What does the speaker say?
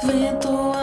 في طوال